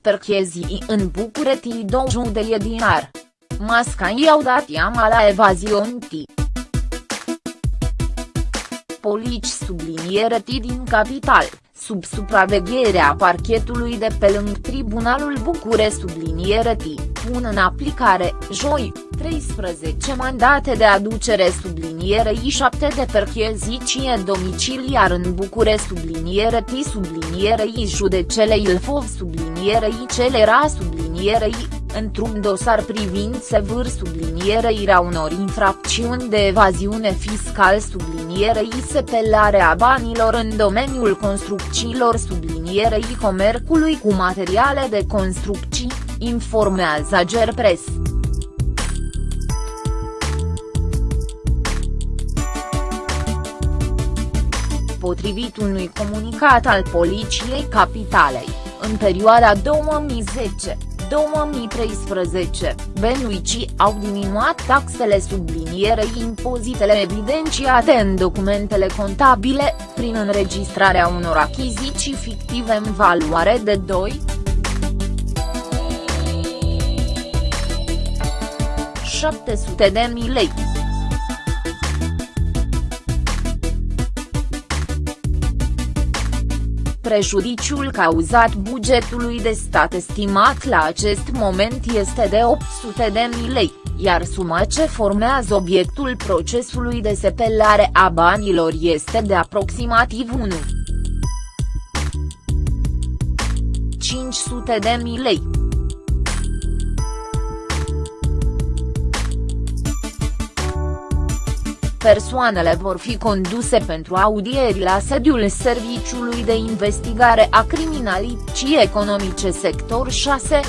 Perchezii în București 20 de dinar. Masca i-au dat iama la evazionti. Polici subliniere din capital, sub supravegherea parchetului de pe lângă Tribunalul Bucure subliniere pun în aplicare, joi, 13 mandate de aducere sublinierei 7 de perchezicie domiciliar în Bucure subliniere T sublinierei judecele Ilfov sublinierei Celera sublinierei, într-un dosar privind sevâr sublinierea unor infracțiuni de evaziune fiscal sublinierei sepelarea banilor în domeniul construcțiilor sublinierei comercului cu materiale de construcții, informează Gerpres. Potrivit unui comunicat al Poliției Capitalei, în perioada 2010, 2013, benuicii au diminuat taxele sublinierei impozitele evidențiate în documentele contabile, prin înregistrarea unor achiziții fictive în valoare de 2. 700 de mii lei. Prejudiciul cauzat bugetului de stat estimat la acest moment este de 800 de mii lei, iar suma ce formează obiectul procesului de sepelare a banilor este de aproximativ 1. 500 de mii lei. Persoanele vor fi conduse pentru audieri la sediul Serviciului de Investigare a Criminalității Economice Sector 6.